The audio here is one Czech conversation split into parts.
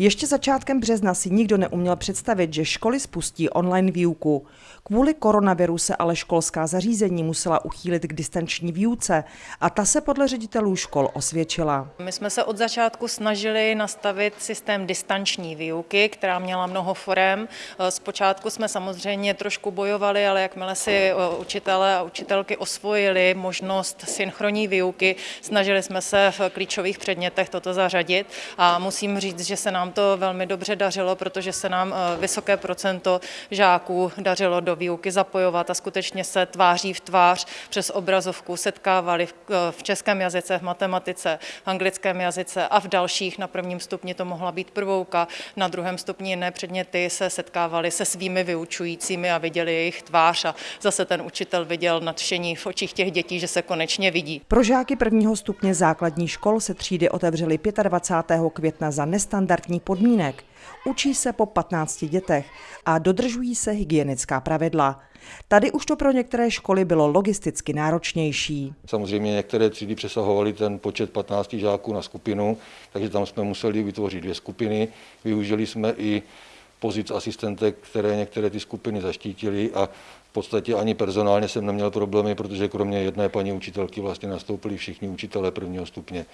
Ještě začátkem března si nikdo neuměl představit, že školy spustí online výuku. Kvůli koronaviru se ale školská zařízení musela uchýlit k distanční výuce a ta se podle ředitelů škol osvědčila. My jsme se od začátku snažili nastavit systém distanční výuky, která měla mnoho forem. Zpočátku jsme samozřejmě trošku bojovali, ale jakmile si eh, učitelé a učitelky osvojili možnost synchronní výuky, snažili jsme se v klíčových předmětech toto zařadit a musím říct, že se nám to velmi dobře dařilo, protože se nám eh, vysoké procento žáků dařilo do výuky zapojovat a skutečně se tváří v tvář přes obrazovku setkávali v, eh, v českém jazyce, v matematice, v anglickém jazyce a v dalších. Na prvním stupni to mohla být prvouka, na druhém stupni jiné předměty se setkávali se svými vyučujícími a viděli jejich tvář a zase ten učitel viděl nadšení v očích těch dětí, že se konečně vidí. Pro žáky prvního stupně základní škol se třídy otevřely 25. května za nestandardní podmínek. Učí se po 15 dětech a dodržují se hygienická pravidla. Tady už to pro některé školy bylo logisticky náročnější. Samozřejmě některé třídy přesahovaly ten počet 15 žáků na skupinu, takže tam jsme museli vytvořit dvě skupiny. Využili jsme i pozic asistentek, které některé ty skupiny zaštítili a v podstatě ani personálně jsem neměl problémy, protože kromě jedné paní učitelky vlastně nastoupili všichni učitelé prvního stupně.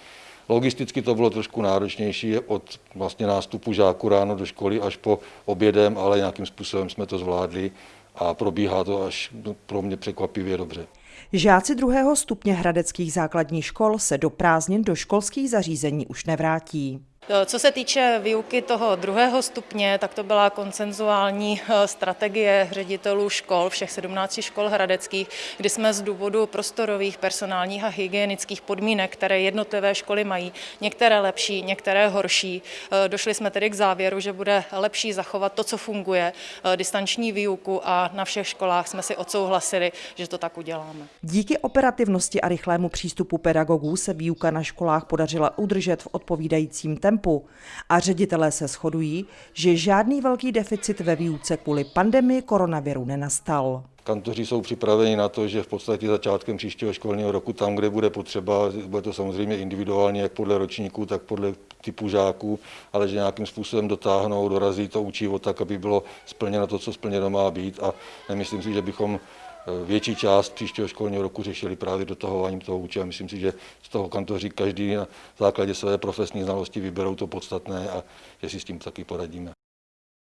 Logisticky to bylo trošku náročnější od vlastně nástupu žáků ráno do školy až po obědem, ale nějakým způsobem jsme to zvládli a probíhá to až pro mě překvapivě dobře. Žáci druhého stupně hradeckých základních škol se do prázdnin do školských zařízení už nevrátí. Eh, co se týče výuky toho druhého stupně, tak to byla koncenzuální eh, strategie ředitelů škol, všech 17 škol hradeckých, kdy jsme z důvodu prostorových, personálních a hygienických podmínek, které jednotlivé školy mají, některé lepší, některé horší, eh, došli jsme tedy k závěru, že bude lepší zachovat to, co funguje, distanční výuku a na všech školách jsme si odsouhlasili, že to tak uděláme. Díky operativnosti a rychlému přístupu pedagogů se výuka na školách podařila udržet v odpovídajícím tempu tempu a ředitelé se shodují, že žádný velký deficit ve výuce kvůli pandemii koronaviru nenastal. Kantoři jsou připraveni na to, že v podstatě začátkem příštího školního roku tam, kde bude potřeba, bude to samozřejmě individuálně, jak podle ročníků, tak podle typu žáků, ale že nějakým způsobem dotáhnou, dorazí to učivo tak, aby bylo splněno to, co splněno má být a nemyslím si, že bychom větší část příštího školního roku řešili právě dotahováním toho učiva. Myslím si, že z toho kantoři každý na základě své profesní znalosti vyberou to podstatné a že si s tím taky poradíme.